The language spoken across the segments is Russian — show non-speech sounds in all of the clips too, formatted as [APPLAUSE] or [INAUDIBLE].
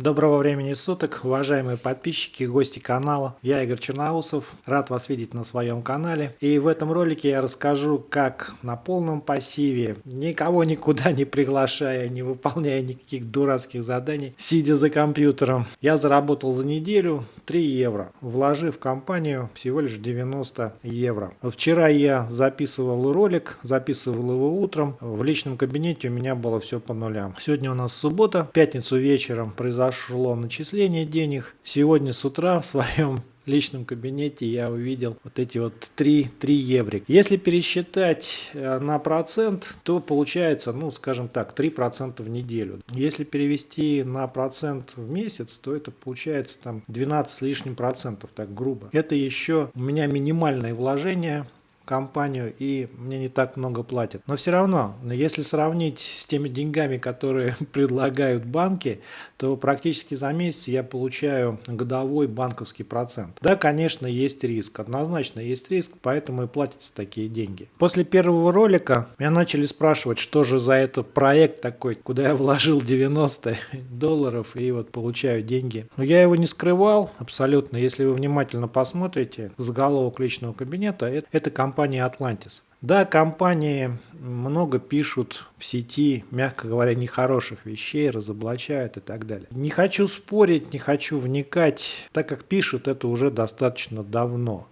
Доброго времени суток, уважаемые подписчики, гости канала. Я Игорь Черноусов, рад вас видеть на своем канале. И в этом ролике я расскажу, как на полном пассиве, никого никуда не приглашая, не выполняя никаких дурацких заданий, сидя за компьютером, я заработал за неделю 3 евро, вложив в компанию всего лишь 90 евро. Вчера я записывал ролик, записывал его утром, в личном кабинете у меня было все по нулям. Сегодня у нас суббота, в пятницу вечером произошло произошло начисление денег. Сегодня с утра в своем [LAUGHS] личном кабинете я увидел вот эти вот 3, 3 еврик. Если пересчитать э, на процент, то получается, ну, скажем так, 3% в неделю. Если перевести на процент в месяц, то это получается там 12 с лишним процентов, так грубо. Это еще у меня минимальное вложение компанию и мне не так много платят. Но все равно, если сравнить с теми деньгами, которые [LAUGHS] предлагают банки, то практически за месяц я получаю годовой банковский процент. Да, конечно, есть риск, однозначно есть риск, поэтому и платятся такие деньги. После первого ролика меня начали спрашивать, что же за этот проект такой, куда я вложил 90 [LAUGHS] долларов и вот получаю деньги. Но я его не скрывал абсолютно. Если вы внимательно посмотрите, заголовок личного кабинета, это, это компания компании Atlantis. Да, компании много пишут в сети, мягко говоря, нехороших вещей, разоблачают и так далее. Не хочу спорить, не хочу вникать, так как пишут это уже достаточно давно.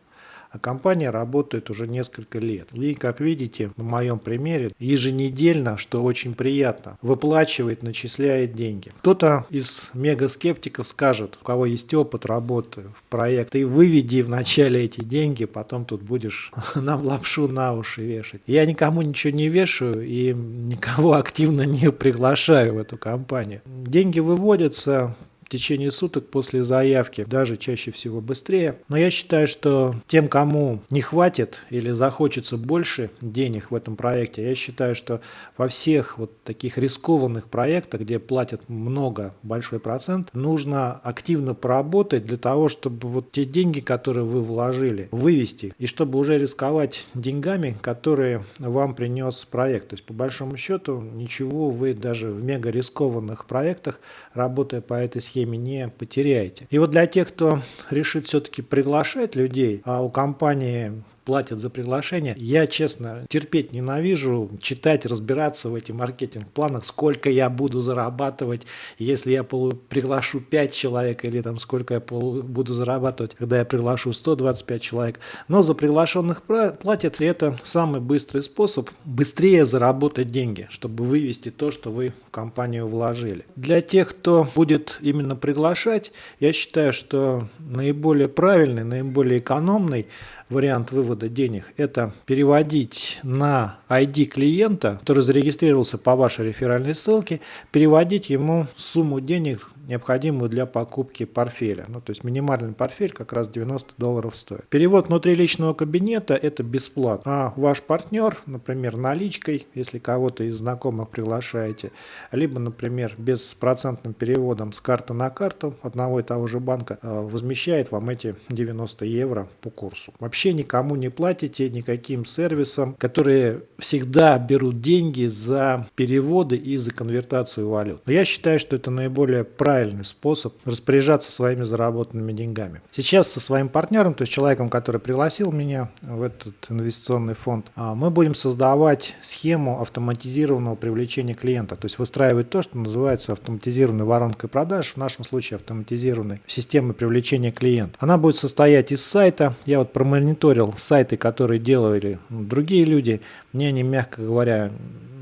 А компания работает уже несколько лет. И, как видите, на моем примере, еженедельно, что очень приятно, выплачивает, начисляет деньги. Кто-то из мегаскептиков скажет, у кого есть опыт работы в проект, ты выведи вначале эти деньги, потом тут будешь [LAUGHS] нам лапшу на уши вешать. Я никому ничего не вешаю и никого активно не приглашаю в эту компанию. Деньги выводятся в течение суток после заявки, даже чаще всего быстрее. Но я считаю, что тем, кому не хватит или захочется больше денег в этом проекте, я считаю, что во всех вот таких рискованных проектах, где платят много, большой процент, нужно активно поработать для того, чтобы вот те деньги, которые вы вложили, вывести, и чтобы уже рисковать деньгами, которые вам принес проект. То есть по большому счету ничего вы даже в мега рискованных проектах, работая по этой схеме, схеме не потеряете. И вот для тех, кто решит все-таки приглашать людей, а у компании платят за приглашение. Я, честно, терпеть ненавижу, читать, разбираться в этих маркетинг-планах, сколько я буду зарабатывать, если я приглашу 5 человек, или там сколько я буду зарабатывать, когда я приглашу 125 человек. Но за приглашенных платят, и это самый быстрый способ быстрее заработать деньги, чтобы вывести то, что вы в компанию вложили. Для тех, кто будет именно приглашать, я считаю, что наиболее правильный, наиболее экономный вариант вывода денег – это переводить на ID клиента, который зарегистрировался по вашей реферальной ссылке, переводить ему сумму денег, необходимую для покупки портфеля. Ну, то есть минимальный портфель как раз 90 долларов стоит. Перевод внутри личного кабинета – это бесплатно. А ваш партнер, например, наличкой, если кого-то из знакомых приглашаете, либо, например, беспроцентным переводом с карты на карту одного и того же банка, э, возмещает вам эти 90 евро по курсу. Вообще никому не платите, никаким сервисам, которые всегда берут деньги за переводы и за конвертацию валют. Но я считаю, что это наиболее правильный способ распоряжаться своими заработанными деньгами. Сейчас со своим партнером, то есть человеком, который пригласил меня в этот инвестиционный фонд, а, мы будем создавать схему автоматизированного привлечения клиента, то есть выстраивать то, что называется автоматизированной воронкой продаж, в нашем случае автоматизированной системой привлечения клиента. Она будет состоять из сайта. Я вот промониторил сайты, которые делали другие люди. Мне они, мягко говоря,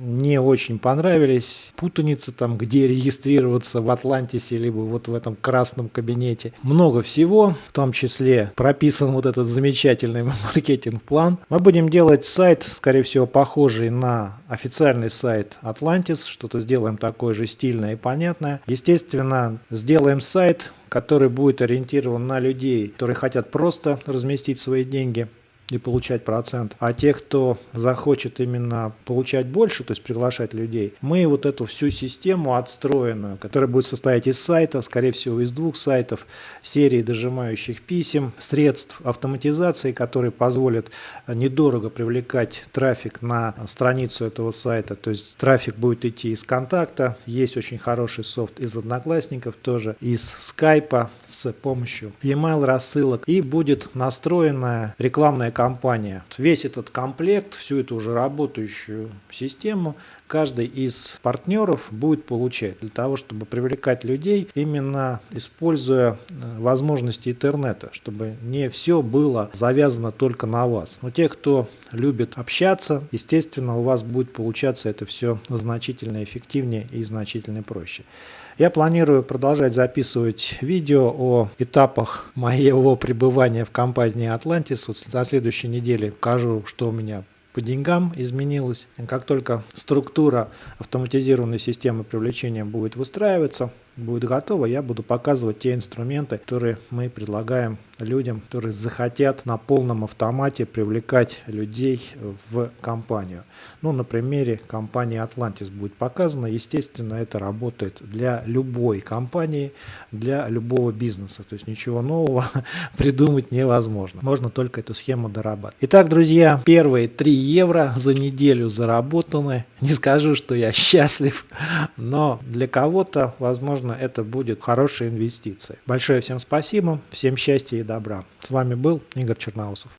не очень понравились. Путаница там, где регистрироваться в Атлантисе, либо вот в этом красном кабинете. Много всего, в том числе прописан вот этот замечательный [LAUGHS] маркетинг-план. Мы будем делать сайт, скорее всего, похожий на официальный сайт Atlantis. Что-то сделаем такое же стильное и понятное. Естественно, сделаем сайт, который будет ориентирован на людей, которые хотят просто разместить свои деньги и получать процент. А те, кто захочет именно получать больше, то есть приглашать людей, мы вот эту всю систему отстроенную, которая будет состоять из сайта, скорее всего из двух сайтов, серии дожимающих писем, средств автоматизации, которые позволят недорого привлекать трафик на страницу этого сайта. То есть трафик будет идти из контакта, есть очень хороший софт из Одноклассников тоже, из скайпа с помощью e-mail рассылок и будет настроенная рекламная компания. Весь этот комплект, всю эту уже работающую систему, каждый из партнеров будет получать для того, чтобы привлекать людей, именно используя э, возможности интернета, чтобы не все было завязано только на вас. Но те, кто любит общаться, естественно, у вас будет получаться это все значительно эффективнее и значительно проще. Я планирую продолжать записывать видео о этапах моего пребывания в компании Atlantis. Вот на следующей неделе покажу, что у меня по деньгам изменилось. Как только структура автоматизированной системы привлечения будет выстраиваться, будет готово, я буду показывать те инструменты, которые мы предлагаем людям, которые захотят на полном автомате привлекать людей в компанию. Ну, на примере компании Atlantis будет показано. Естественно, это работает для любой компании, для любого бизнеса. То есть ничего нового [LAUGHS] придумать невозможно. Можно только эту схему дорабатывать. Итак, друзья, первые 3 евро за неделю заработаны. Не скажу, что я [LAUGHS] счастлив, но для кого-то, возможно, это будет хорошая инвестиция. Большое всем спасибо, всем счастья и добра. С вами был Игорь Черноусов.